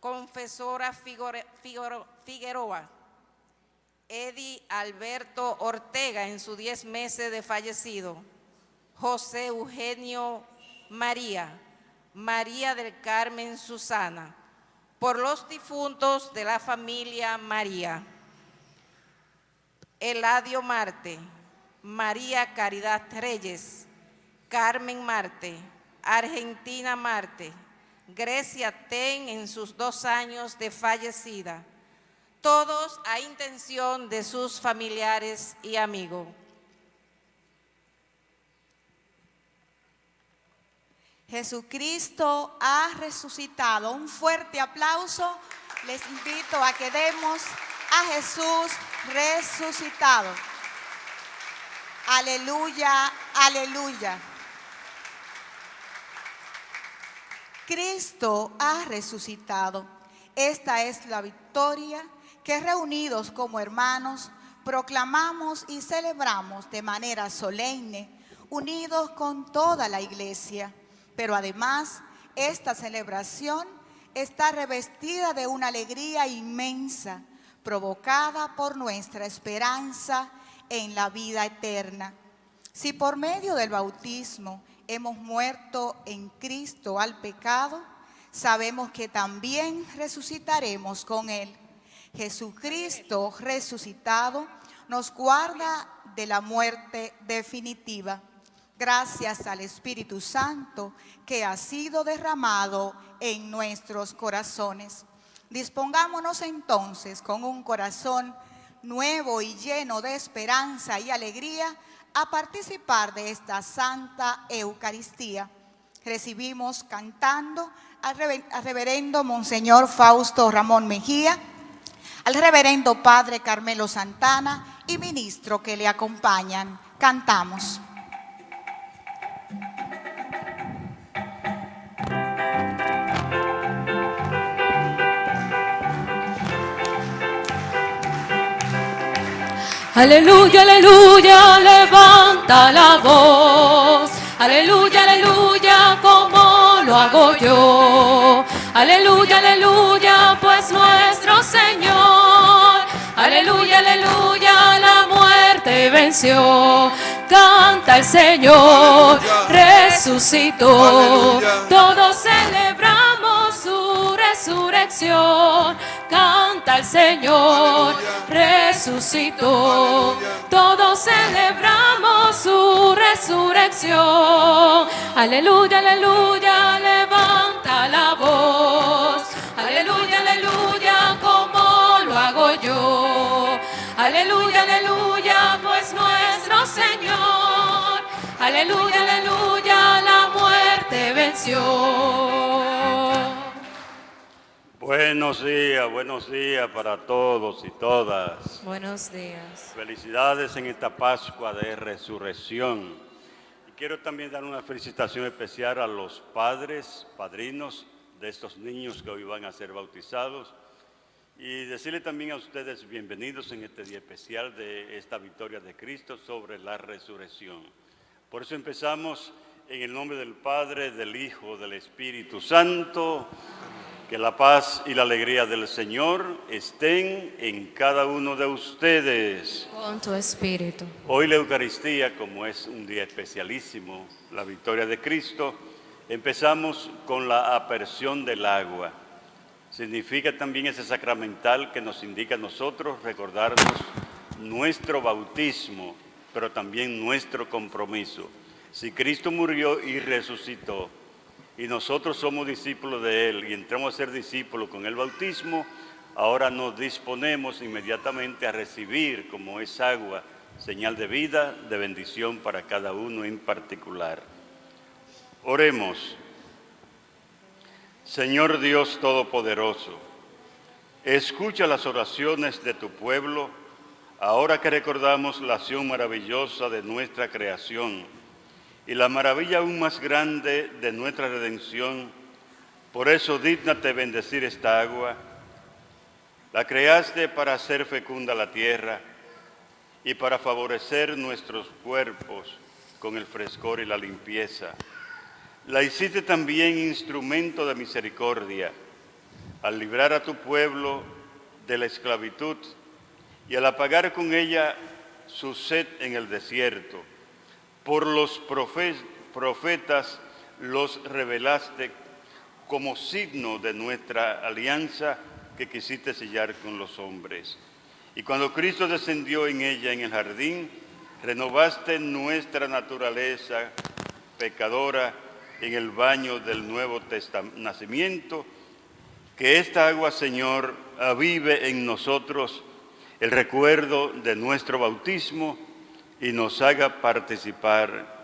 Confesora Figueroa, Eddie Alberto Ortega en sus 10 meses de fallecido, José Eugenio María, María del Carmen Susana, por los difuntos de la familia María. Eladio Marte, María Caridad Reyes, Carmen Marte, Argentina Marte, Grecia Ten en sus dos años de fallecida, todos a intención de sus familiares y amigos. Jesucristo ha resucitado. Un fuerte aplauso. Les invito a que demos a Jesús resucitado. Aleluya, aleluya. Cristo ha resucitado. Esta es la victoria que reunidos como hermanos proclamamos y celebramos de manera solemne, unidos con toda la iglesia. Pero además, esta celebración está revestida de una alegría inmensa, provocada por nuestra esperanza en la vida eterna. Si por medio del bautismo hemos muerto en Cristo al pecado, sabemos que también resucitaremos con Él. Jesucristo resucitado nos guarda de la muerte definitiva gracias al Espíritu Santo que ha sido derramado en nuestros corazones. Dispongámonos entonces con un corazón nuevo y lleno de esperanza y alegría a participar de esta Santa Eucaristía. Recibimos cantando al reverendo Monseñor Fausto Ramón Mejía, al reverendo Padre Carmelo Santana y ministro que le acompañan. Cantamos. Aleluya, aleluya, levanta la voz. Aleluya, aleluya, como lo hago yo. Aleluya, aleluya, pues nuestro Señor. Aleluya, aleluya, la muerte venció. Canta el Señor, resucitó. Todos celebramos su resurrección canta el Señor, resucitó. Todos celebramos su resurrección. Aleluya, aleluya, levanta la voz. Aleluya, aleluya, como lo hago yo. Aleluya, aleluya, pues nuestro Señor. Aleluya, aleluya, la muerte venció. Buenos días, buenos días para todos y todas. Buenos días. Felicidades en esta Pascua de Resurrección. Y quiero también dar una felicitación especial a los padres, padrinos de estos niños que hoy van a ser bautizados. Y decirle también a ustedes bienvenidos en este día especial de esta victoria de Cristo sobre la resurrección. Por eso empezamos en el nombre del Padre, del Hijo, del Espíritu Santo. Que la paz y la alegría del Señor estén en cada uno de ustedes. Con tu espíritu. Hoy la Eucaristía, como es un día especialísimo, la victoria de Cristo, empezamos con la aperción del agua. Significa también ese sacramental que nos indica a nosotros recordarnos nuestro bautismo, pero también nuestro compromiso. Si Cristo murió y resucitó, y nosotros somos discípulos de Él y entramos a ser discípulos con el bautismo, ahora nos disponemos inmediatamente a recibir como es agua, señal de vida, de bendición para cada uno en particular. Oremos. Señor Dios Todopoderoso, escucha las oraciones de tu pueblo, ahora que recordamos la acción maravillosa de nuestra creación, y la maravilla aún más grande de nuestra redención. Por eso dígnate bendecir esta agua. La creaste para hacer fecunda la tierra y para favorecer nuestros cuerpos con el frescor y la limpieza. La hiciste también instrumento de misericordia al librar a tu pueblo de la esclavitud y al apagar con ella su sed en el desierto. Por los profe- profetas los revelaste como signo de nuestra alianza que quisiste sellar con los hombres. Y cuando Cristo descendió en ella en el jardín, renovaste nuestra naturaleza pecadora en el baño del nuevo nacimiento. Que esta agua, Señor, avive en nosotros el recuerdo de nuestro bautismo y nos haga participar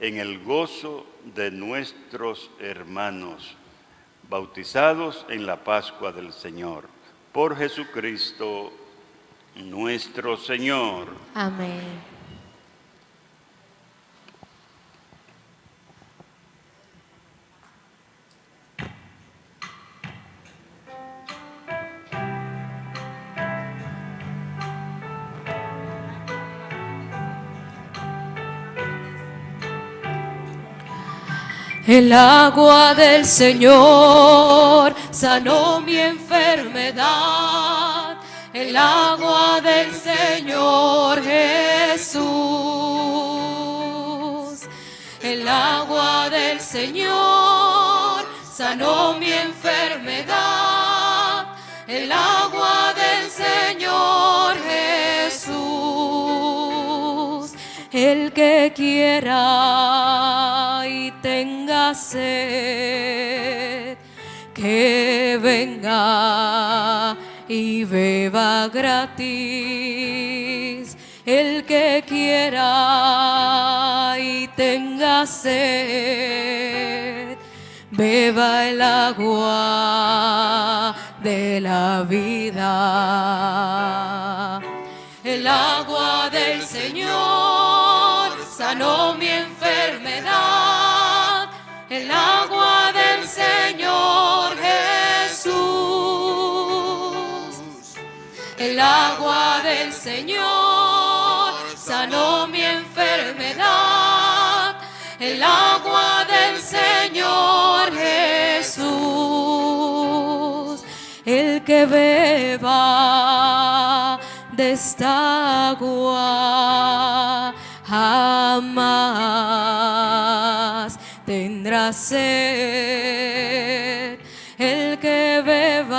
en el gozo de nuestros hermanos bautizados en la Pascua del Señor. Por Jesucristo nuestro Señor. Amén. El agua del Señor sanó mi enfermedad. El agua del Señor Jesús. El agua del Señor sanó mi enfermedad. El agua del Señor Jesús. El que quiera que venga y beba gratis. El que quiera y tenga sed, beba el agua de la vida. El agua del Señor sanó mi enfermedad. El agua del Señor Jesús. El agua del Señor sanó mi enfermedad. El agua del Señor Jesús. El que beba de esta agua jamás sed. El que beba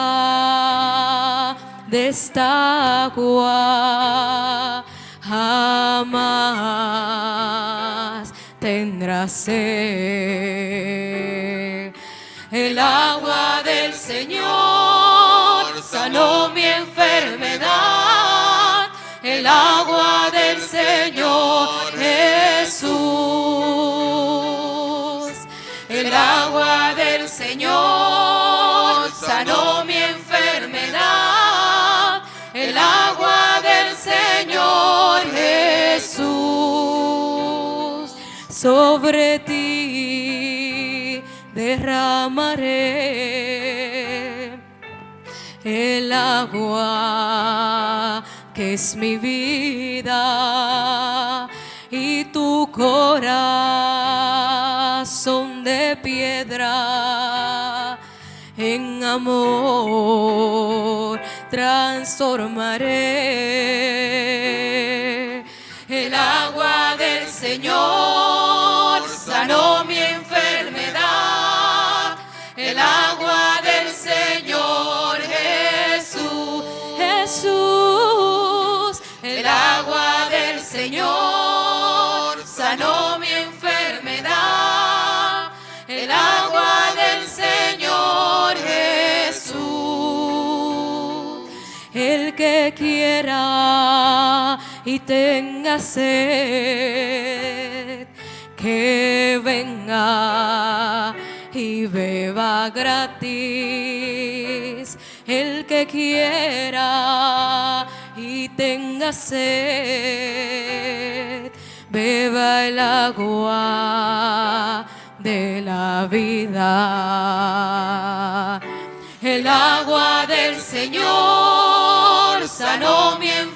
de esta agua jamás tendrá sed. El agua del Señor sanó mi enfermedad. El agua del Señor Jesús. Sobre ti derramaré el agua que es mi vida y tu corazón de piedra en amor transformaré el agua del Señor sanó mi enfermedad. El agua del Señor Jesús Jesús el agua del Señor sanó mi enfermedad. El agua del Señor Jesús. El que quiera y tenga sed, que venga y beba gratis. El que quiera y tenga sed, beba el agua de la vida. El agua del Señor sanó mi enfermedad.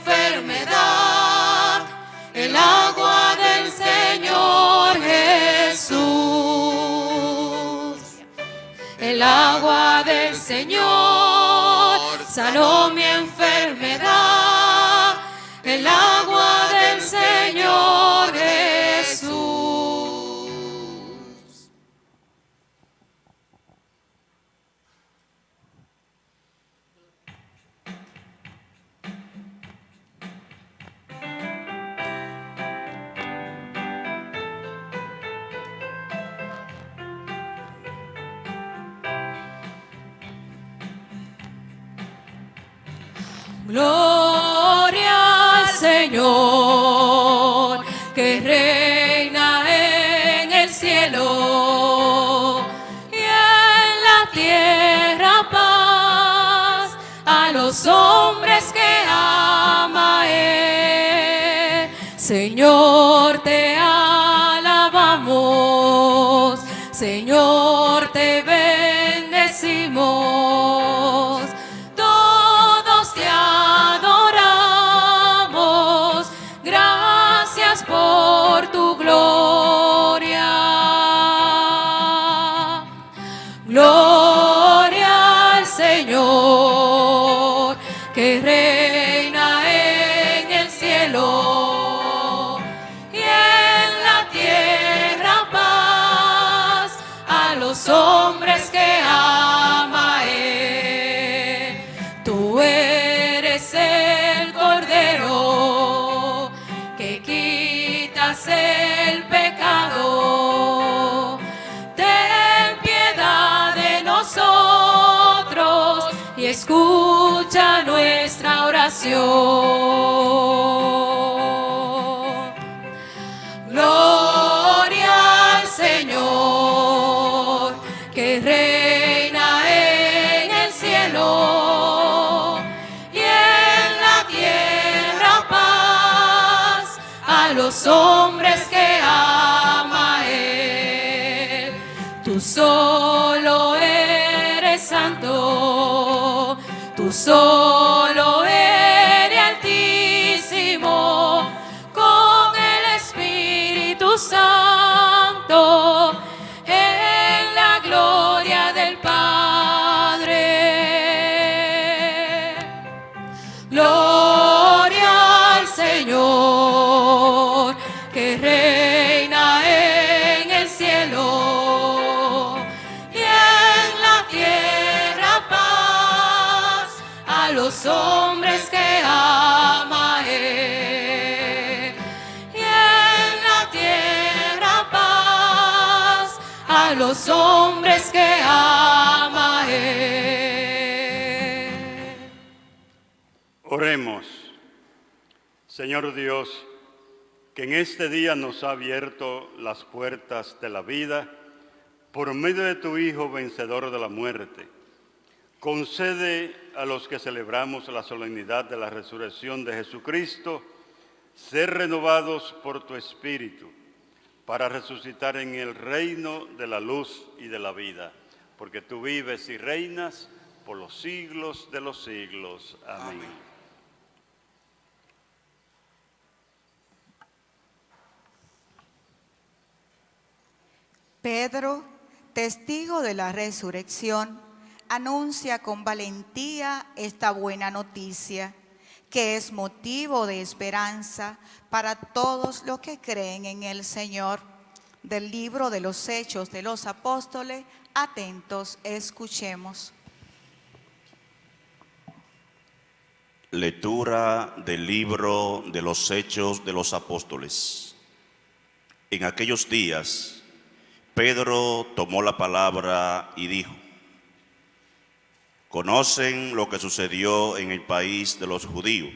el agua del Señor sanó mi enfermedad. El agua Señor, te alabamos, Señor, te Gloria al Señor que reina en el cielo y en la tierra paz a los hombres los hombres que ama Él. Y en la tierra paz a los hombres que ama Él. Oremos. Señor Dios, que en este día nos ha abierto las puertas de la vida por medio de tu Hijo vencedor de la muerte. Concede a los que celebramos la solemnidad de la resurrección de Jesucristo ser renovados por tu Espíritu para resucitar en el reino de la luz y de la vida, porque tú vives y reinas por los siglos de los siglos. Amén. Pedro, testigo de la resurrección, anuncia con valentía esta buena noticia, que es motivo de esperanza para todos los que creen en el Señor. Del libro de los Hechos de los Apóstoles, atentos, escuchemos. Lectura del libro de los Hechos de los Apóstoles. En aquellos días, Pedro tomó la palabra y dijo, ¿conocen lo que sucedió en el país de los judíos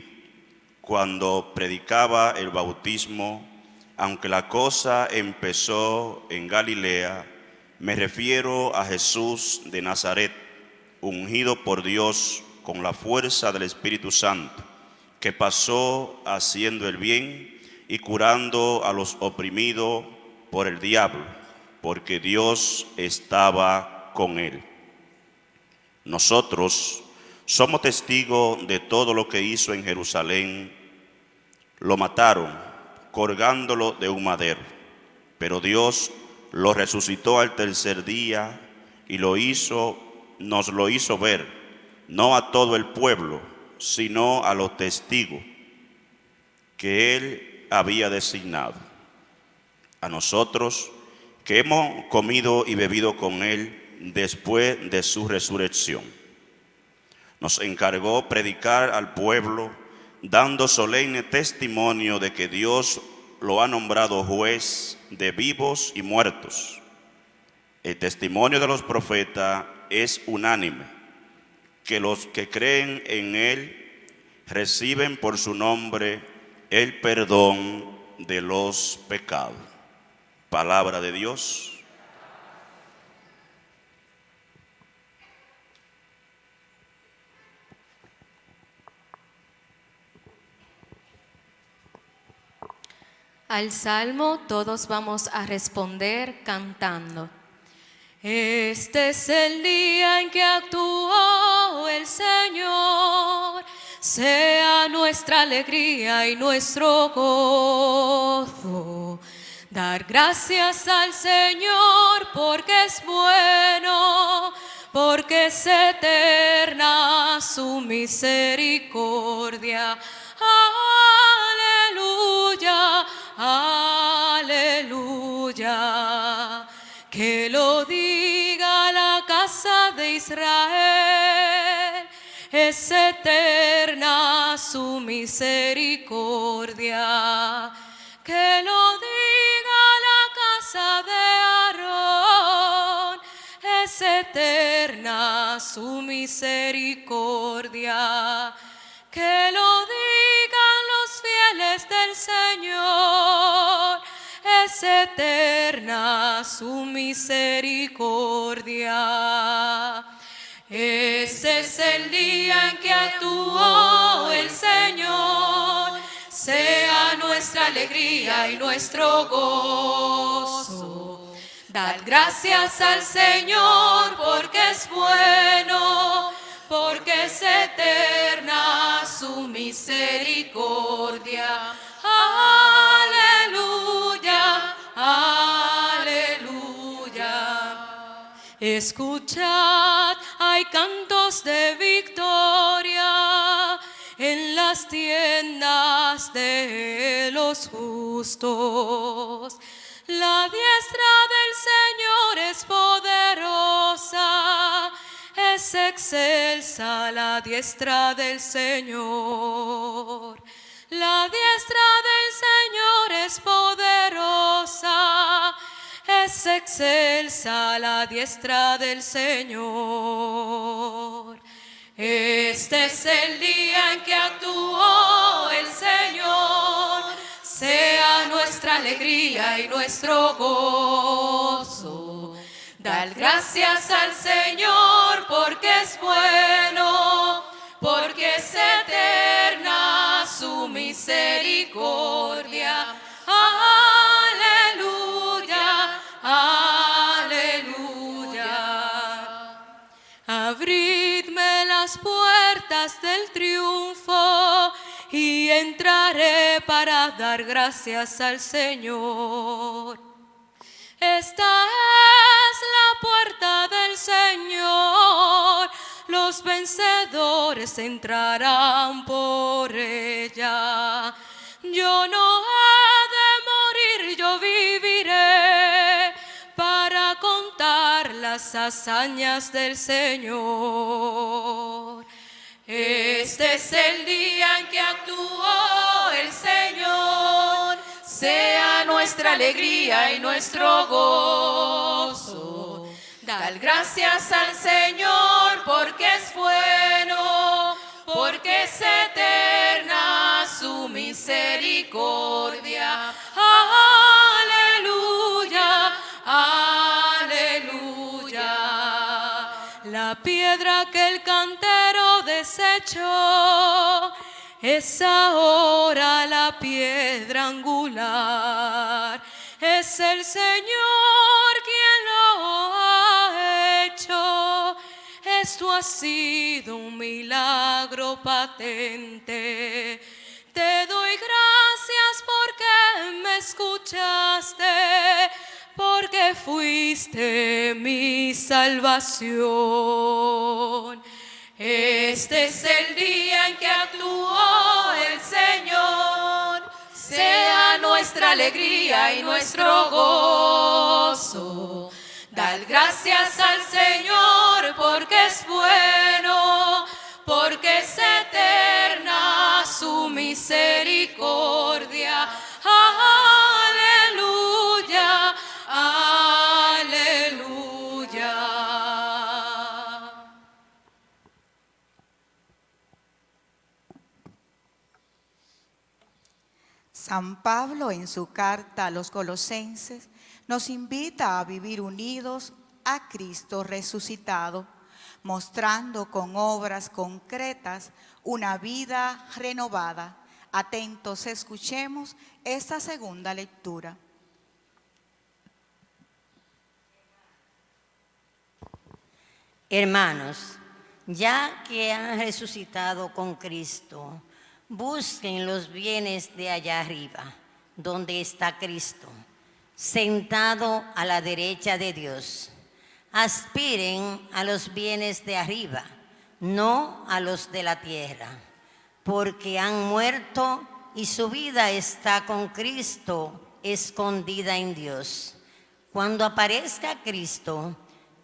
cuando predicaba el bautismo, aunque la cosa empezó en Galilea? Me refiero a Jesús de Nazaret, ungido por Dios con la fuerza del Espíritu Santo, que pasó haciendo el bien y curando a los oprimidos por el diablo, porque Dios estaba con él. Nosotros somos testigos de todo lo que hizo en Jerusalén. Lo mataron colgándolo de un madero, pero Dios lo resucitó al tercer día y lo hizo, nos lo hizo ver no a todo el pueblo, sino a los testigos que él había designado. A nosotros que hemos comido y bebido con él después de su resurrección. Nos encargó predicar al pueblo, dando solemne testimonio de que Dios lo ha nombrado juez de vivos y muertos. El testimonio de los profetas es unánime, que los que creen en Él reciben por su nombre el perdón de los pecados. Palabra de Dios. Al salmo todos vamos a responder cantando. Este es el día en que actuó el Señor, sea nuestra alegría y nuestro gozo. Dar gracias al Señor porque es bueno, porque es eterna su misericordia. Aleluya, aleluya. Que lo diga la casa de Israel, es eterna su misericordia. Que lo diga la casa de Aarón, es eterna su misericordia. Que lo digan fieles del Señor, es eterna su misericordia. Este es el día en que actuó el Señor, sea nuestra alegría y nuestro gozo. Dad gracias al Señor porque es bueno, porque es eterna su misericordia. Aleluya, aleluya. Escuchad, hay cantos de victoria en las tiendas de los justos. La diestra del Señor es poderosa, es excelsa la diestra del Señor. La diestra del Señor es poderosa, es excelsa la diestra del Señor. Este es el día en que actuó el Señor, sea nuestra alegría y nuestro gozo. Dar gracias al Señor porque es bueno, porque es eterna su misericordia. Aleluya, aleluya. Abridme las puertas del triunfo y entraré para dar gracias al Señor. Esta es la puerta del Señor, los vencedores entrarán por ella. Yo no he de morir, yo viviré para contar las hazañas del Señor. Este es el día en que actuó el Señor, sea nuestra alegría y nuestro gozo. Dar gracias al Señor porque es bueno, porque es eterna su misericordia. Aleluya, aleluya. La piedra que el cantero desechó es ahora la piedra angular. Es el Señor quien lo ha hecho. Esto ha sido un milagro patente. Te doy gracias porque me escuchaste, porque fuiste mi salvación. Este es el día en que actuó el Señor. Sea nuestra alegría y nuestro gozo. Dad gracias al Señor porque es bueno, porque es eterna su misericordia. Aleluya, San Pablo en su carta a los colosenses nos invita a vivir unidos a Cristo resucitado, mostrando con obras concretas una vida renovada. Atentos, escuchemos esta segunda lectura. Hermanos, ya que han resucitado con Cristo, busquen los bienes de allá arriba, donde está Cristo, sentado a la derecha de Dios. Aspiren a los bienes de arriba, no a los de la tierra, porque han muerto y su vida está con Cristo escondida en Dios. Cuando aparezca Cristo,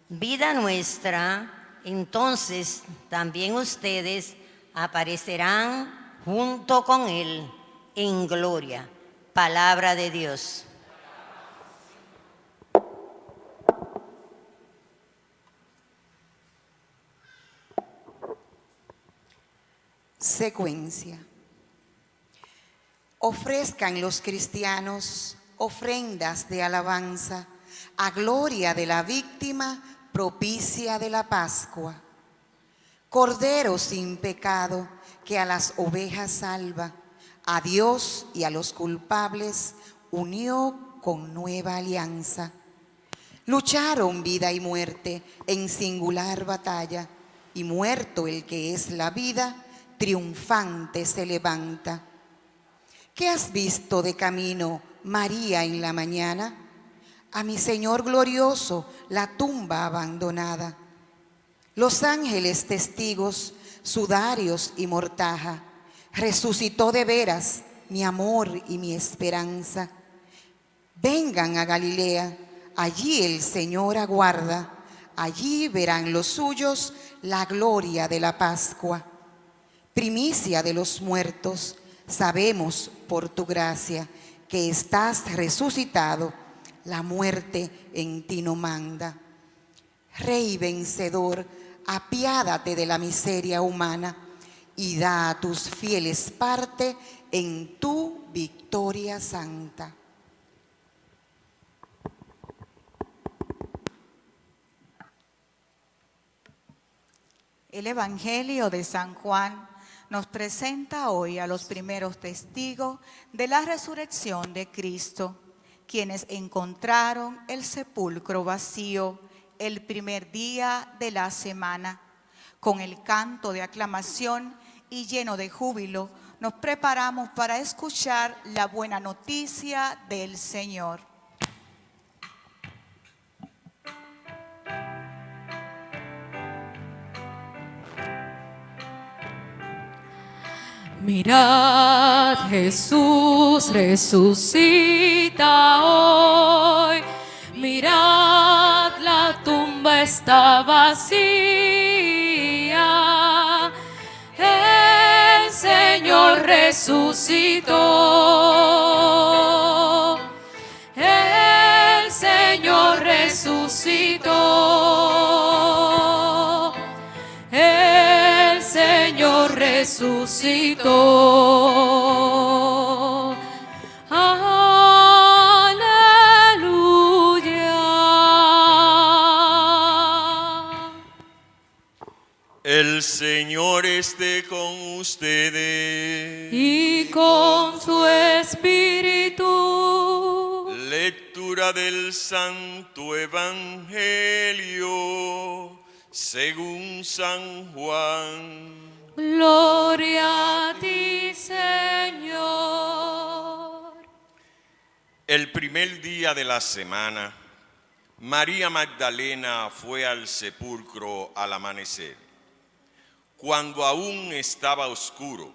vida nuestra, entonces también ustedes aparecerán junto con Él en gloria. Palabra de Dios. Secuencia. Ofrezcan los cristianos ofrendas de alabanza a gloria de la víctima propicia de la Pascua. Cordero sin pecado que a las ovejas salva, a Dios y a los culpables unió con nueva alianza. Lucharon vida y muerte en singular batalla, y muerto el que es la vida, triunfante se levanta. ¿Qué has visto de camino, María, en la mañana? A mi Señor glorioso, la tumba abandonada. Los ángeles testigos, sudarios y mortaja, resucitó de veras mi amor y mi esperanza. Vengan a Galilea, allí el Señor aguarda, allí verán los suyos la gloria de la Pascua. Primicia de los muertos, sabemos por tu gracia que estás resucitado, la muerte en ti no manda. Rey vencedor, apiádate de la miseria humana y da a tus fieles parte en tu victoria santa. El Evangelio de San Juan nos presenta hoy a los primeros testigos de la resurrección de Cristo, quienes encontraron el sepulcro vacío el primer día de la semana. Con el canto de aclamación y lleno de júbilo, nos preparamos para escuchar la buena noticia del Señor. Mirad, Jesús resucita hoy. Mirad, está vacía. El Señor resucitó. El Señor resucitó. El Señor resucitó. El Señor esté con ustedes. Y con su espíritu. Lectura del Santo Evangelio según San Juan. Gloria a ti, Señor. El primer día de la semana, María Magdalena fue al sepulcro al amanecer. Cuando aún estaba oscuro,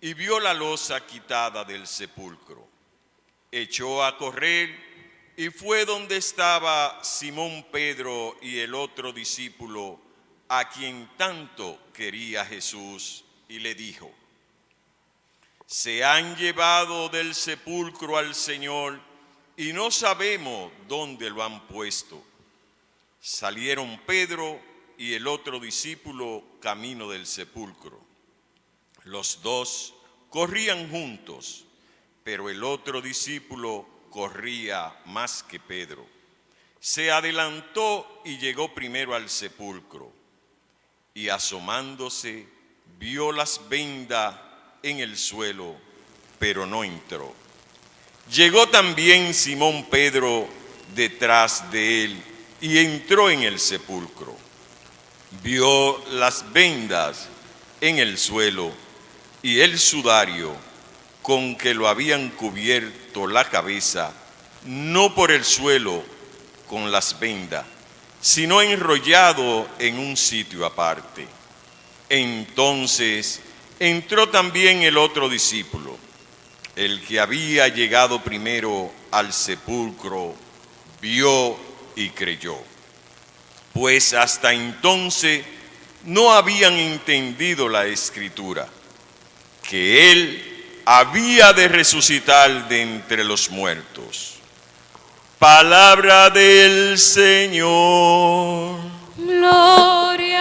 y vio la losa quitada del sepulcro. Echó a correr y fue donde estaba Simón Pedro y el otro discípulo, a quien tanto quería Jesús, y le dijo, se han llevado del sepulcro al Señor y no sabemos dónde lo han puesto. Salieron Pedro y el otro discípulo camino del sepulcro. Los dos corrían juntos, pero el otro discípulo corría más que Pedro. Se adelantó y llegó primero al sepulcro y asomándose vio las vendas en el suelo, pero no entró. Llegó también Simón Pedro detrás de él y entró en el sepulcro. Vio las vendas en el suelo y el sudario con que lo habían cubierto la cabeza, no por el suelo con las vendas, sino enrollado en un sitio aparte. Entonces entró también el otro discípulo, el que había llegado primero al sepulcro, vio y creyó. Pues hasta entonces no habían entendido la escritura, que él había de resucitar de entre los muertos. Palabra del Señor. Gloria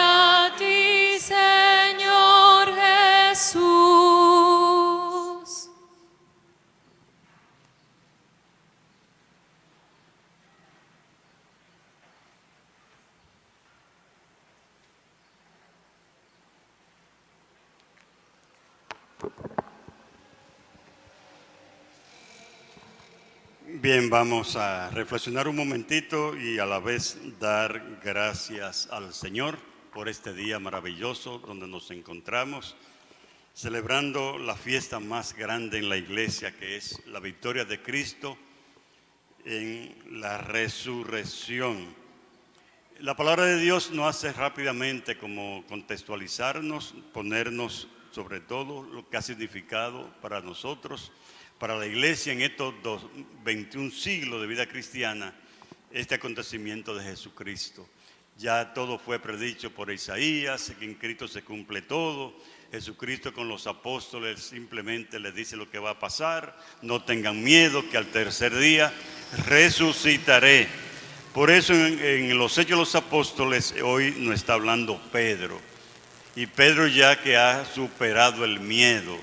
Bien, vamos a reflexionar un momentito y a la vez dar gracias al Señor por este día maravilloso donde nos encontramos celebrando la fiesta más grande en la iglesia que es la victoria de Cristo en la resurrección. La palabra de Dios nos hace rápidamente como contextualizarnos, ponernos sobre todo lo que ha significado para nosotros para la iglesia en estos dos, 21 siglos de vida cristiana este acontecimiento de Jesucristo. Ya todo fue predicho por Isaías, que en Cristo se cumple todo. Jesucristo con los apóstoles simplemente les dice lo que va a pasar. No tengan miedo que al tercer día resucitaré. Por eso en, en los Hechos de los Apóstoles hoy nos está hablando Pedro. Y Pedro ya que ha superado el miedo,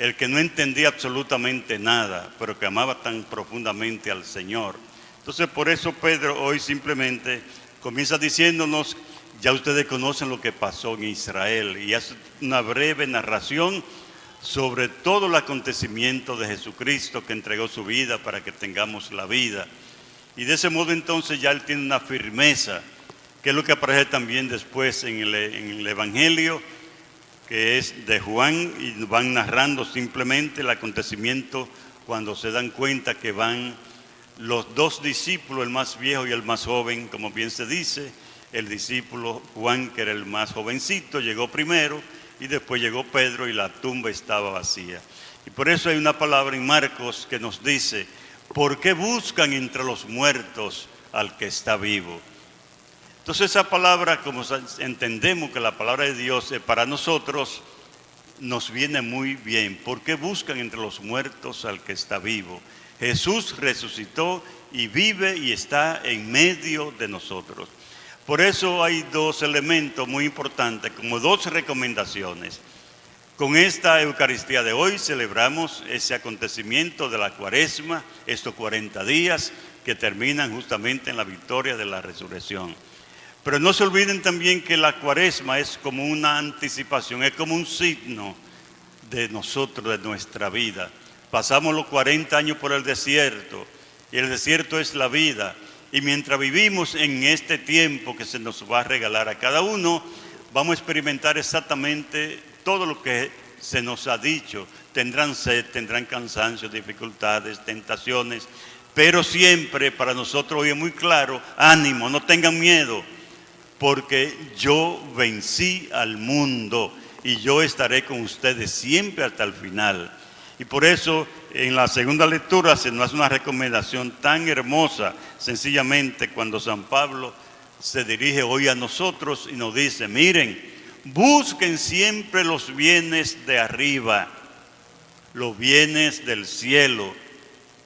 el que no entendía absolutamente nada, pero que amaba tan profundamente al Señor. Entonces por eso Pedro hoy simplemente comienza diciéndonos, ya ustedes conocen lo que pasó en Israel y hace una breve narración sobre todo el acontecimiento de Jesucristo que entregó su vida para que tengamos la vida. Y de ese modo entonces ya él tiene una firmeza, que es lo que aparece también después en el, en el Evangelio, que es de Juan y van narrando simplemente el acontecimiento cuando se dan cuenta que van los dos discípulos, el más viejo y el más joven, como bien se dice, el discípulo Juan, que era el más jovencito, llegó primero y después llegó Pedro y la tumba estaba vacía. Y por eso hay una palabra en Marcos que nos dice, ¿por qué buscan entre los muertos al que está vivo? Entonces esa palabra, como entendemos que la palabra de Dios para nosotros, nos viene muy bien. ¿Por qué buscan entre los muertos al que está vivo? Jesús resucitó y vive y está en medio de nosotros. Por eso hay dos elementos muy importantes, como dos recomendaciones. Con esta Eucaristía de hoy celebramos ese acontecimiento de la cuaresma, estos 40 días que terminan justamente en la victoria de la resurrección. Pero no se olviden también que la cuaresma es como una anticipación, es como un signo de nosotros, de nuestra vida. Pasamos los 40 años por el desierto y el desierto es la vida. Y mientras vivimos en este tiempo que se nos va a regalar a cada uno, vamos a experimentar exactamente todo lo que se nos ha dicho. Tendrán sed, tendrán cansancio, dificultades, tentaciones, pero siempre para nosotros hoy es muy claro, ánimo, no tengan miedo porque yo vencí al mundo y yo estaré con ustedes siempre hasta el final. Y por eso en la segunda lectura se nos hace una recomendación tan hermosa, sencillamente cuando San Pablo se dirige hoy a nosotros y nos dice, miren, busquen siempre los bienes de arriba, los bienes del cielo,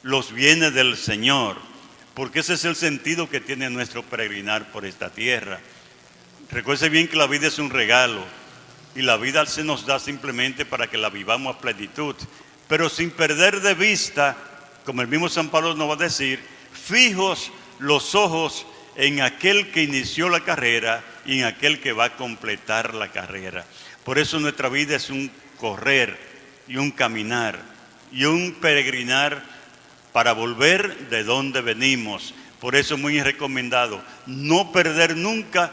los bienes del Señor, porque ese es el sentido que tiene nuestro peregrinar por esta tierra. Recuerde bien que la vida es un regalo y la vida se nos da simplemente para que la vivamos a plenitud, pero sin perder de vista, como el mismo San Pablo nos va a decir, fijos los ojos en aquel que inició la carrera y en aquel que va a completar la carrera. Por eso nuestra vida es un correr y un caminar y un peregrinar para volver de donde venimos. Por eso es muy recomendado no perder nunca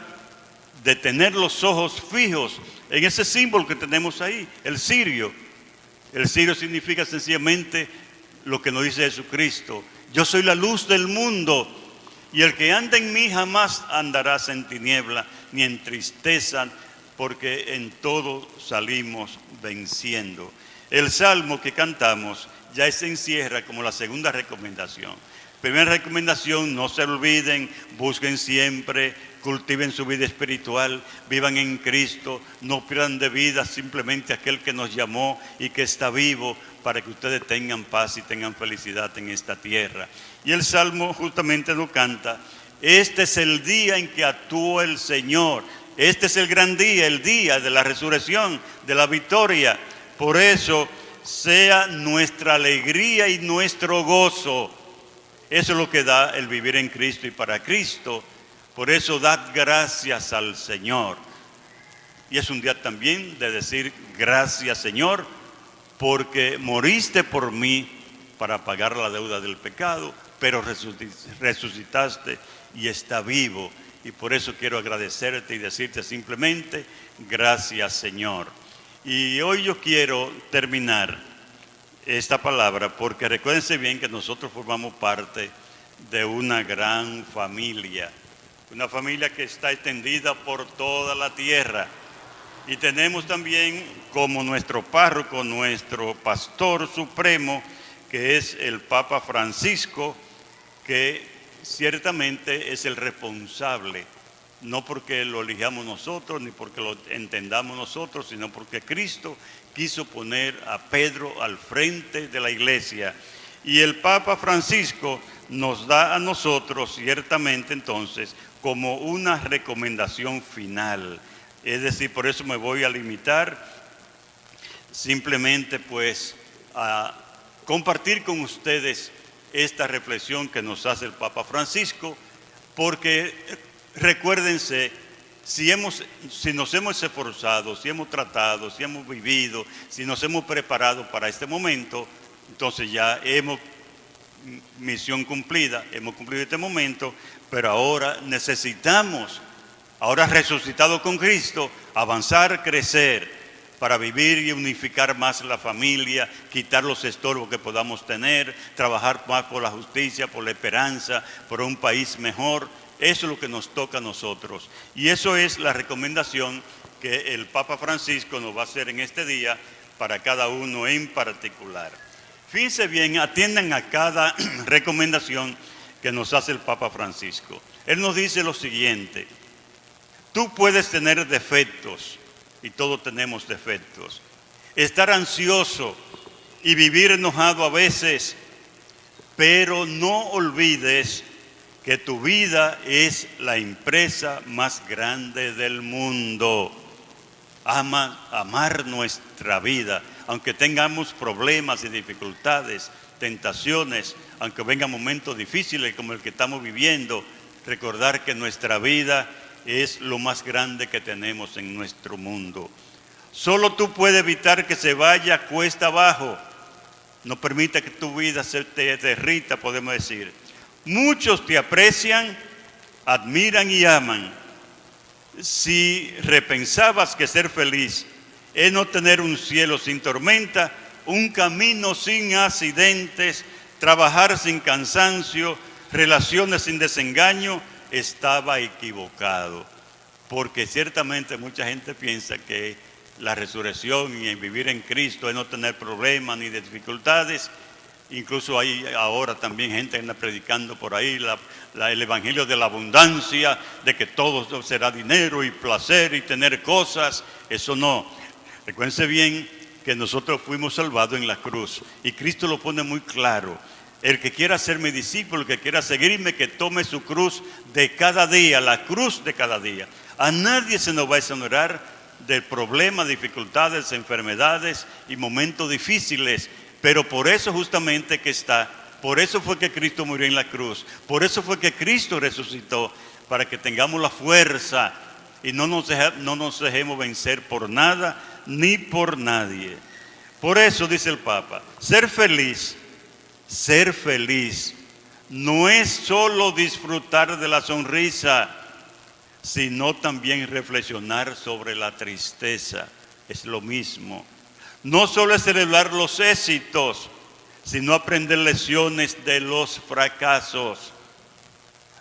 de tener los ojos fijos en ese símbolo que tenemos ahí, el sirio. El sirio significa sencillamente lo que nos dice Jesucristo. Yo soy la luz del mundo y el que anda en mí jamás andará en tiniebla ni en tristeza, porque en todo salimos venciendo. El salmo que cantamos ya se encierra como la segunda recomendación. Primera recomendación, no se olviden, busquen siempre, cultiven su vida espiritual, vivan en Cristo, no pierdan de vida simplemente aquel que nos llamó y que está vivo para que ustedes tengan paz y tengan felicidad en esta tierra. Y el Salmo justamente nos canta, este es el día en que actuó el Señor, este es el gran día, el día de la resurrección, de la victoria. Por eso sea nuestra alegría y nuestro gozo. Eso es lo que da el vivir en Cristo y para Cristo. Por eso dad gracias al Señor. Y es un día también de decir gracias Señor, porque moriste por mí para pagar la deuda del pecado pero resucitaste y está vivo. Y por eso quiero agradecerte y decirte simplemente, gracias Señor. Y hoy yo quiero terminar esta palabra porque recuérdense bien que nosotros formamos parte de una gran familia, una familia que está extendida por toda la tierra. Y tenemos también como nuestro párroco, nuestro pastor supremo, que es el Papa Francisco, que ciertamente es el responsable, no porque lo elijamos nosotros ni porque lo entendamos nosotros, sino porque Cristo quiso poner a Pedro al frente de la iglesia. Y el Papa Francisco nos da a nosotros ciertamente entonces como una recomendación final. Es decir, por eso me voy a limitar simplemente pues a compartir con ustedes esta reflexión que nos hace el Papa Francisco, porque recuérdense, si, hemos, si nos hemos esforzado, si hemos tratado, si hemos vivido, si nos hemos preparado para este momento, entonces ya hemos misión cumplida, hemos cumplido este momento, pero ahora necesitamos, ahora resucitado con Cristo, avanzar, crecer, para vivir y unificar más la familia, quitar los estorbos que podamos tener, trabajar más por la justicia, por la esperanza, por un país mejor. Eso es lo que nos toca a nosotros. Y eso es la recomendación que el Papa Francisco nos va a hacer en este día para cada uno en particular. Fíjense bien, atiendan a cada recomendación que nos hace el Papa Francisco. Él nos dice lo siguiente, tú puedes tener defectos, y todos tenemos defectos. Estar ansioso y vivir enojado a veces, pero no olvides que tu vida es la empresa más grande del mundo. Ama, amar nuestra vida, aunque tengamos problemas y dificultades, tentaciones, aunque vengan momentos difíciles como el que estamos viviendo, recordar que nuestra vida es lo más grande que tenemos en nuestro mundo. Solo tú puedes evitar que se vaya cuesta abajo. No permita que tu vida se te derrita, podemos decir. Muchos te aprecian, admiran y aman. Si repensabas que ser feliz es no tener un cielo sin tormenta, un camino sin accidentes, trabajar sin cansancio, relaciones sin desengaño, estaba equivocado. porque ciertamente mucha gente piensa que la resurrección y en vivir en Cristo es no tener problemas ni dificultades. Incluso hay ahora también gente que anda predicando por ahí el evangelio de la abundancia, de que todo será dinero y placer y tener cosas. Eso no. Recuérdense bien que nosotros fuimos salvados en la cruz y Cristo lo pone muy claro. El que quiera ser mi discípulo, el que quiera seguirme, que tome su cruz de cada día, la cruz de cada día. A nadie se nos va a exonerar de problemas, dificultades, enfermedades y momentos difíciles. Pero por eso justamente que está, por eso fue que Cristo murió en la cruz, por eso fue que Cristo resucitó, para que tengamos la fuerza y no nos, no nos dejemos vencer por nada ni por nadie. Por eso dice el Papa, ser feliz, ser feliz, no es solo disfrutar de la sonrisa, sino también reflexionar sobre la tristeza. Es lo mismo. No solo es celebrar los éxitos, sino aprender lecciones de los fracasos.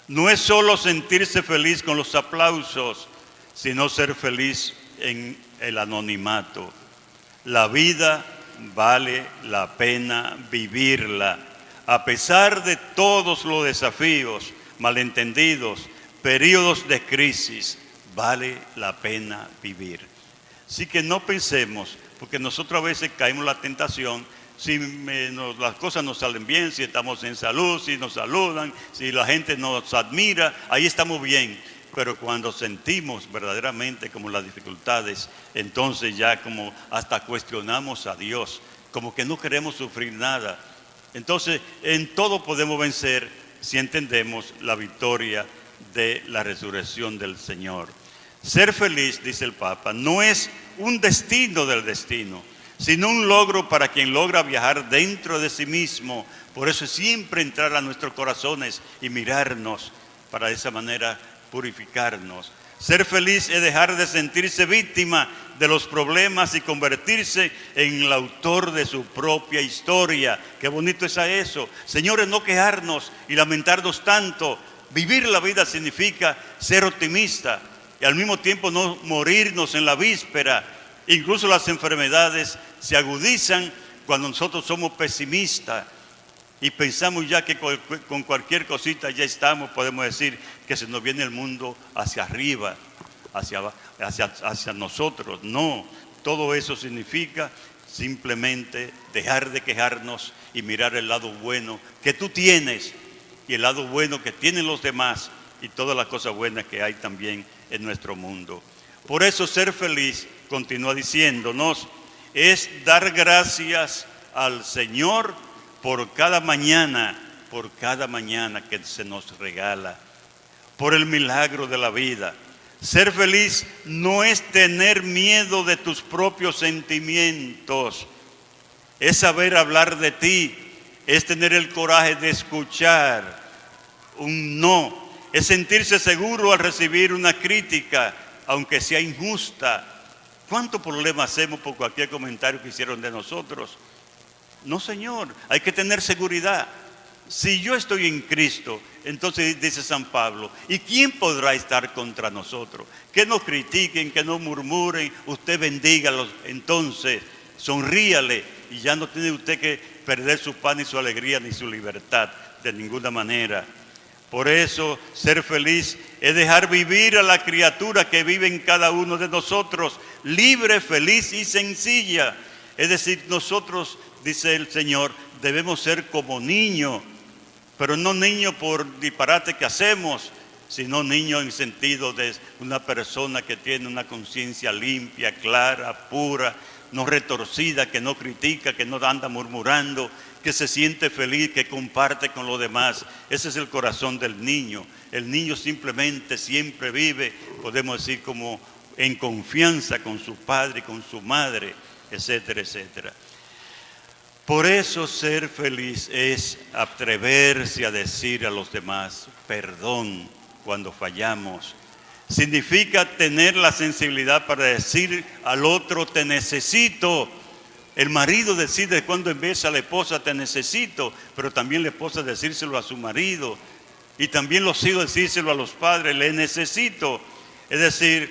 No es solo sentirse feliz con los aplausos, sino ser feliz en el anonimato. La vida vale la pena vivirla, a pesar de todos los desafíos, malentendidos, periodos de crisis, vale la pena vivir. Así que no pensemos, porque nosotros a veces caemos en la tentación, si las cosas nos salen bien, si estamos en salud, si nos saludan, si la gente nos admira, ahí estamos bien. Pero cuando sentimos verdaderamente como las dificultades, entonces ya como hasta cuestionamos a Dios, como que no queremos sufrir nada. Entonces en todo podemos vencer si entendemos la victoria de la resurrección del Señor. Ser feliz, dice el Papa, no es un destino del destino, sino un logro para quien logra viajar dentro de sí mismo. Por eso es siempre entrar a nuestros corazones y mirarnos para de esa manera purificarnos. Ser feliz es dejar de sentirse víctima de los problemas y convertirse en el autor de su propia historia. Qué bonito es eso. Señores, no quejarnos y lamentarnos tanto, Vivir la vida significa ser optimista y al mismo tiempo no morirnos en la víspera. Incluso las enfermedades se agudizan cuando nosotros somos pesimistas y pensamos ya que con cualquier cosita ya estamos, podemos decir que se nos viene el mundo hacia arriba, hacia, hacia, hacia nosotros. No, todo eso significa simplemente dejar de quejarnos y mirar el lado bueno que tú tienes y el lado bueno que tienen los demás y todas las cosas buenas que hay también en nuestro mundo. Por eso ser feliz, continúa diciéndonos, es dar gracias al Señor por cada mañana, por cada mañana que se nos regala, por el milagro de la vida. Ser feliz no es tener miedo de tus propios sentimientos, es saber hablar de ti, es tener el coraje de escuchar, un no, es sentirse seguro al recibir una crítica, aunque sea injusta. ¿Cuánto problema hacemos por cualquier comentario que hicieron de nosotros? No, Señor, hay que tener seguridad. Si yo estoy en Cristo, entonces dice San Pablo, ¿y quién podrá estar contra nosotros? Que nos critiquen, que nos murmuren, usted bendígalos, entonces sonríale y ya no tiene usted que perder su pan y su alegría ni su libertad de ninguna manera. Por eso ser feliz es dejar vivir a la criatura que vive en cada uno de nosotros, libre, feliz y sencilla. Es decir, nosotros, dice el Señor, debemos ser como niños, pero no niños por disparate que hacemos, sino niños en sentido de una persona que tiene una conciencia limpia, clara, pura, no retorcida, que no critica, que no anda murmurando, que se siente feliz, que comparte con los demás. Ese es el corazón del niño. El niño simplemente siempre vive, podemos decir, como en confianza con su padre, con su madre, etcétera, etcétera. Por eso ser feliz es atreverse a decir a los demás perdón cuando fallamos. Significa tener la sensibilidad para decir al otro te necesito el marido decide cuando empieza a la esposa, te necesito, pero también la esposa decírselo a su marido. Y también los hijos decírselo a los padres, le necesito. Es decir,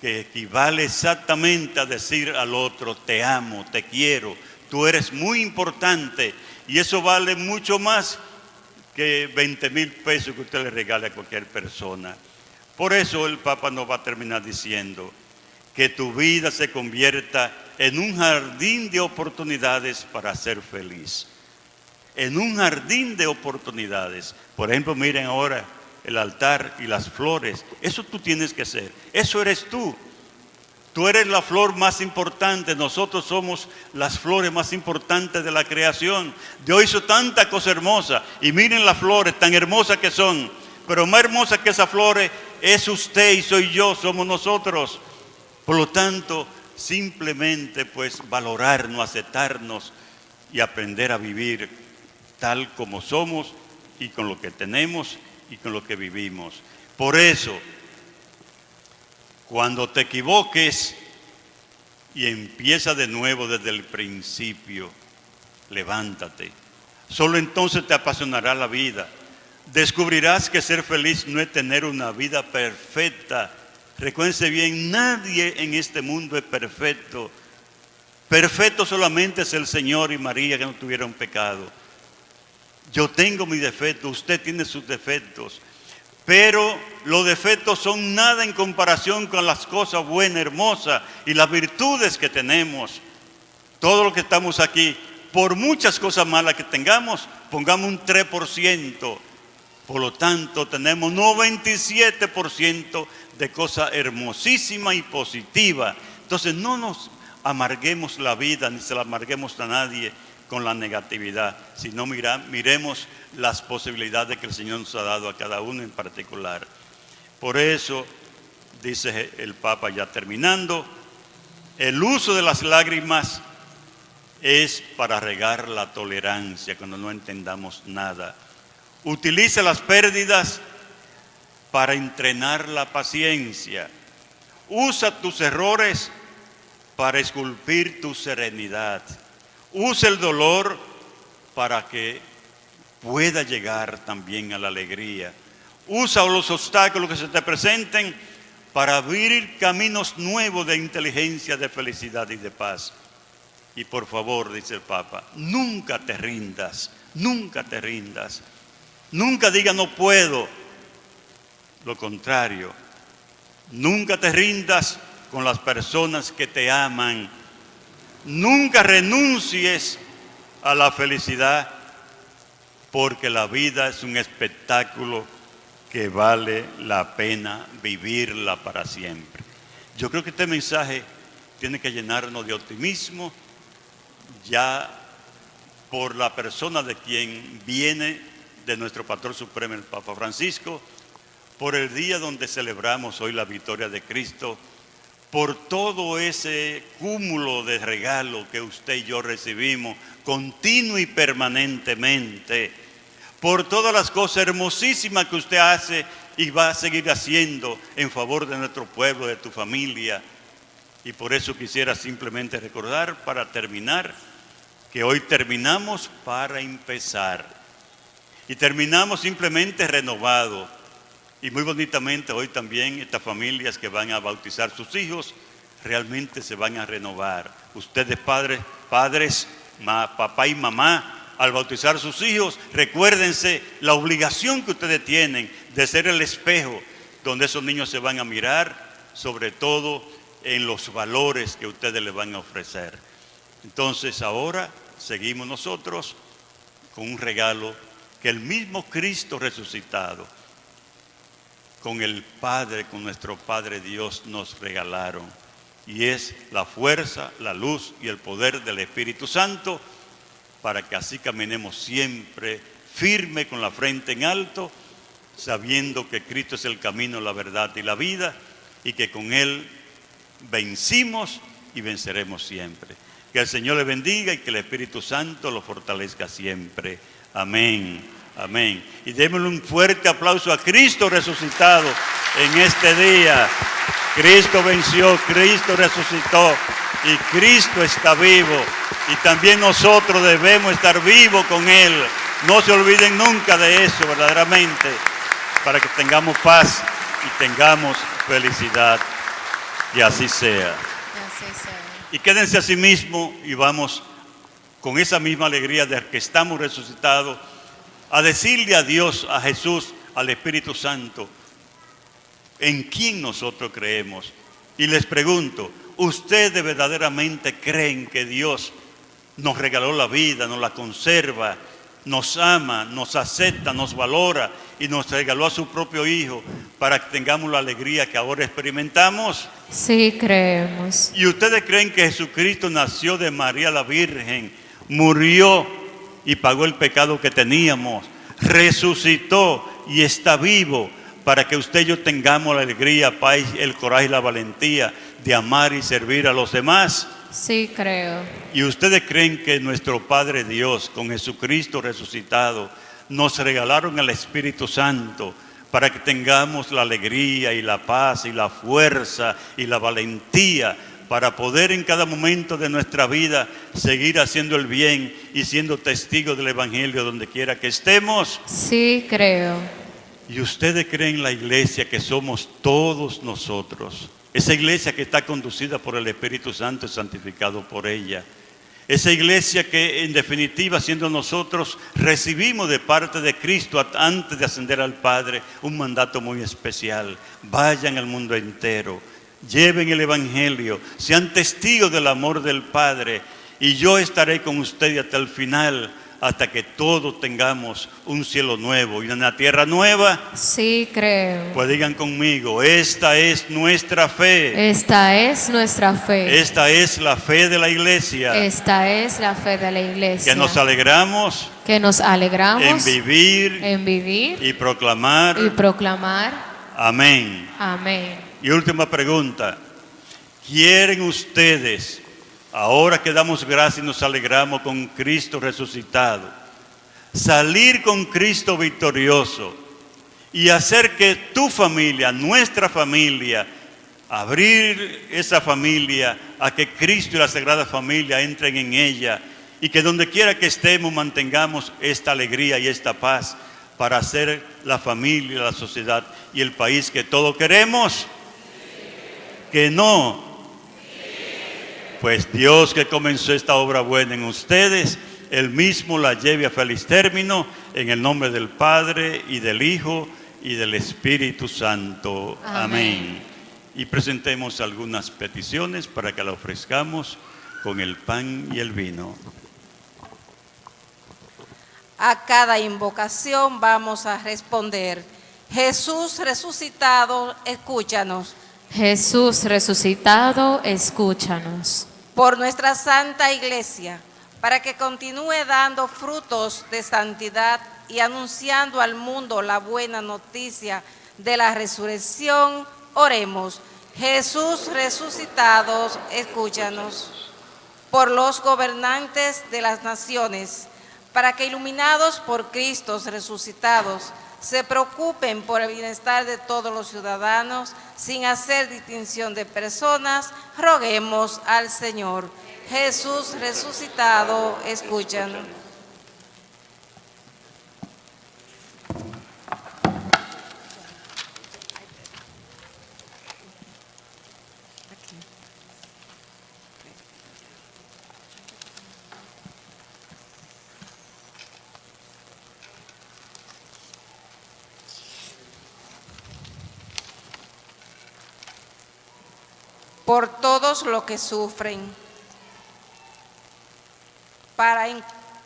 que equivale exactamente a decir al otro, te amo, te quiero, tú eres muy importante y eso vale mucho más que 20 mil pesos que usted le regale a cualquier persona. Por eso el Papa nos va a terminar diciendo que tu vida se convierta en un jardín de oportunidades para ser feliz. En un jardín de oportunidades. Por ejemplo, miren ahora el altar y las flores. Eso tú tienes que ser. Eso eres tú. Tú eres la flor más importante, nosotros somos las flores más importantes de la creación. Dios hizo tanta cosa hermosa y miren las flores tan hermosas que son, pero más hermosas que esas flores es usted y soy yo, somos nosotros. Por lo tanto, simplemente pues valorarnos, aceptarnos y aprender a vivir tal como somos y con lo que tenemos y con lo que vivimos. Por eso, cuando te equivoques y empieza de nuevo desde el principio, levántate. Solo entonces te apasionará la vida. Descubrirás que ser feliz no es tener una vida perfecta. Recuérdense bien, nadie en este mundo es perfecto. Perfecto solamente es el Señor y María que no tuvieron pecado. Yo tengo mi defecto, usted tiene sus defectos. Pero los defectos son nada en comparación con las cosas buenas, hermosas y las virtudes que tenemos. Todo lo que estamos aquí, por muchas cosas malas que tengamos, pongamos un 3%. Por lo tanto, tenemos 97% de cosas hermosísimas y positivas. Entonces, no nos amarguemos la vida ni se la amarguemos a nadie con la negatividad, sino mira, miremos las posibilidades que el Señor nos ha dado a cada uno en particular. Por eso, dice el Papa ya terminando, el uso de las lágrimas es para regar la tolerancia cuando no entendamos nada. Utiliza las pérdidas para entrenar la paciencia. Usa tus errores para esculpir tu serenidad. Usa el dolor para que pueda llegar también a la alegría. Usa los obstáculos que se te presenten para abrir caminos nuevos de inteligencia, de felicidad y de paz. Y por favor, dice el Papa, nunca te rindas, nunca te rindas. Nunca diga no puedo. Lo contrario, nunca te rindas con las personas que te aman Nunca renuncies a la felicidad porque la vida es un espectáculo que vale la pena vivirla para siempre. Yo creo que este mensaje tiene que llenarnos de optimismo ya por la persona de quien viene de nuestro Pastor Supremo, el Papa Francisco, por el día donde celebramos hoy la victoria de Cristo por todo ese cúmulo de regalos que usted y yo recibimos continuo y permanentemente, por todas las cosas hermosísimas que usted hace y va a seguir haciendo en favor de nuestro pueblo, de tu familia. Y por eso quisiera simplemente recordar para terminar que hoy terminamos para empezar. Y terminamos simplemente renovado y muy bonitamente hoy también estas familias que van a bautizar sus hijos realmente se van a renovar. Ustedes padres, padres, papá y mamá, al bautizar sus hijos, recuérdense la obligación que ustedes tienen de ser el espejo donde esos niños se van a mirar, sobre todo en los valores que ustedes les van a ofrecer. Entonces ahora seguimos nosotros con un regalo que el mismo Cristo resucitado con el Padre, con nuestro Padre Dios nos regalaron. Y es la fuerza, la luz y el poder del Espíritu Santo para que así caminemos siempre firme con la frente en alto, sabiendo que Cristo es el camino, la verdad y la vida y que con Él vencimos y venceremos siempre. Que el Señor le bendiga y que el Espíritu Santo lo fortalezca siempre. Amén. Amén. Y démosle un fuerte aplauso a Cristo resucitado en este día. Cristo venció, Cristo resucitó y Cristo está vivo. Y también nosotros debemos estar vivos con Él. No se olviden nunca de eso, verdaderamente, para que tengamos paz y tengamos felicidad. Y así sea. Y quédense así mismo y vamos con esa misma alegría de que estamos resucitados a decirle a Dios, a Jesús, al Espíritu Santo, en quién nosotros creemos. Y les pregunto, ¿ustedes verdaderamente creen que Dios nos regaló la vida, nos la conserva, nos ama, nos acepta, nos valora y nos regaló a su propio Hijo para que tengamos la alegría que ahora experimentamos? Sí, creemos. ¿Y ustedes creen que Jesucristo nació de María la Virgen, murió y pagó el pecado que teníamos, resucitó y está vivo para que usted y yo tengamos la alegría, paz, el coraje y la valentía de amar y servir a los demás? Sí, creo. ¿Y ustedes creen que nuestro Padre Dios, con Jesucristo resucitado, nos regalaron el Espíritu Santo para que tengamos la alegría y la paz y la fuerza y la valentía para poder en cada momento de nuestra vida seguir haciendo el bien y siendo testigos del Evangelio donde quiera que estemos? Sí, creo. ¿Y ustedes creen la iglesia que somos todos nosotros? Esa iglesia que está conducida por el Espíritu Santo y santificado por ella. Esa iglesia que en definitiva siendo nosotros recibimos de parte de Cristo antes de ascender al Padre un mandato muy especial. Vayan al mundo entero, lleven el Evangelio, sean testigos del amor del Padre y yo estaré con ustedes hasta el final hasta que todos tengamos un cielo nuevo y una tierra nueva. Sí, creo. Pues digan conmigo, esta es nuestra fe. Esta es nuestra fe. Esta es la fe de la iglesia. Esta es la fe de la iglesia. Que nos alegramos. Que nos alegramos. En vivir. En vivir. Y proclamar. Y proclamar. Amén. Amén. Y última pregunta. ¿Quieren ustedes ahora que damos gracias y nos alegramos con Cristo resucitado, salir con Cristo victorioso y hacer que tu familia, nuestra familia, abrir esa familia a que Cristo y la Sagrada Familia entren en ella y que donde quiera que estemos mantengamos esta alegría y esta paz para hacer la familia, la sociedad y el país que todos queremos. Que no, pues Dios que comenzó esta obra buena en ustedes, Él mismo la lleve a feliz término en el nombre del Padre y del Hijo y del Espíritu Santo. Amén. Amén. Y presentemos algunas peticiones para que la ofrezcamos con el pan y el vino. A cada invocación vamos a responder. Jesús resucitado, escúchanos. Jesús resucitado, escúchanos. Por nuestra Santa Iglesia, para que continúe dando frutos de santidad y anunciando al mundo la buena noticia de la resurrección, oremos. Jesús resucitado, escúchanos. Por los gobernantes de las naciones, para que iluminados por Cristo resucitados, se preocupen por el bienestar de todos los ciudadanos sin hacer distinción de personas, roguemos al Señor. Jesús resucitado, escuchan. por todos los que sufren, para,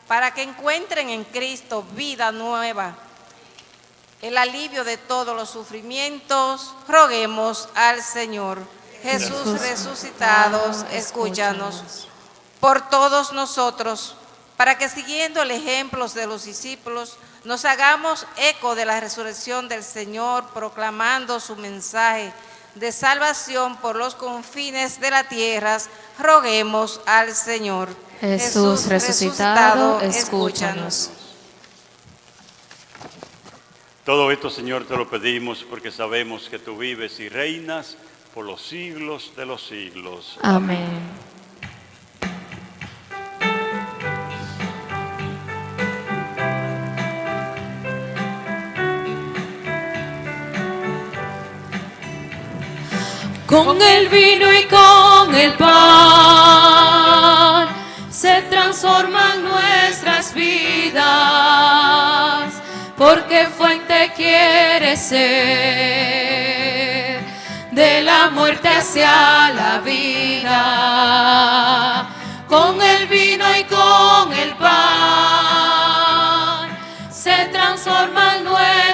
para que encuentren en Cristo vida nueva, el alivio de todos los sufrimientos, roguemos al Señor. Jesús resucitados, escúchanos. Por todos nosotros, para que siguiendo el ejemplo de los discípulos, nos hagamos eco de la resurrección del Señor, proclamando su mensaje de salvación por los confines de la tierra, roguemos al Señor. Jesús, resucitado, escúchanos. Todo esto, Señor, te lo pedimos porque sabemos que tú vives y reinas por los siglos de los siglos. Amén. Con el vino y con el pan se transforman nuestras vidas, porque fuente quiere ser de la muerte hacia la vida. Con el vino y con el pan se transforman nuestras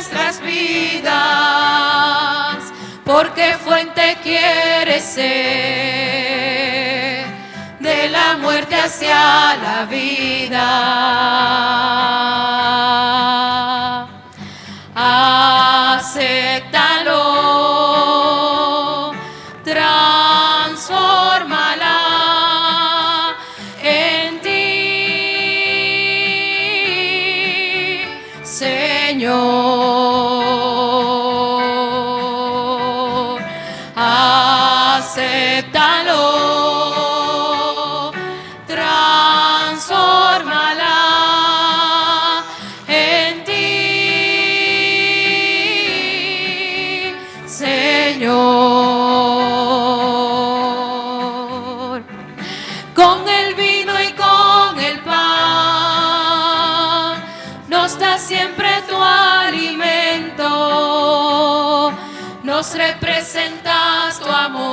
porque fuente quiere ser de la muerte hacia la vida. Acéptalo, nos representas tu amor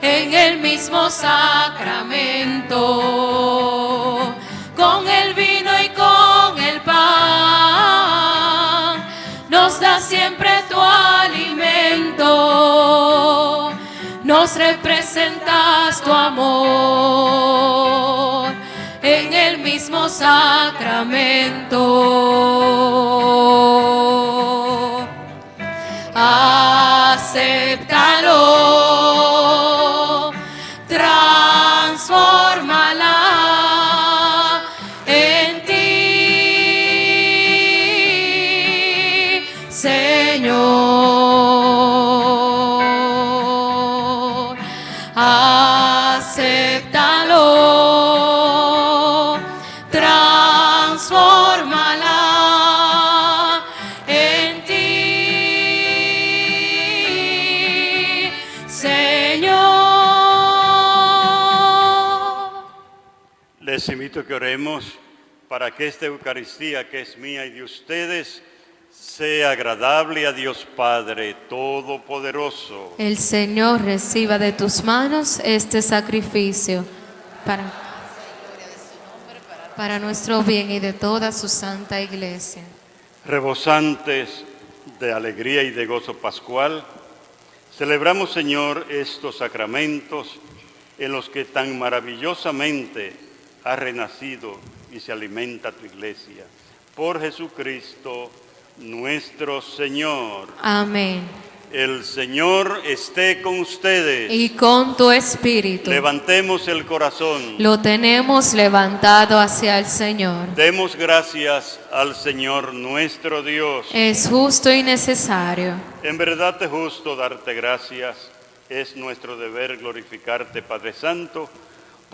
en el mismo sacramento. Con el vino y con el pan nos da siempre tu alimento, nos representas tu amor en el mismo sacramento. Oremos para que esta Eucaristía que es mía y de ustedes sea agradable a Dios Padre Todopoderoso. El Señor reciba de tus manos este sacrificio para, para nuestro bien y de toda su santa iglesia. Rebosantes de alegría y de gozo pascual, celebramos, Señor, estos sacramentos en los que tan maravillosamente ha renacido y se alimenta tu iglesia. Por Jesucristo nuestro Señor. Amén. El Señor esté con ustedes. Y con tu espíritu Levantemos el corazón. lo tenemos levantado hacia el Señor. Demos gracias al Señor nuestro Dios. Es justo y necesario. En verdad es justo darte gracias. Es nuestro deber glorificarte, Padre Santo,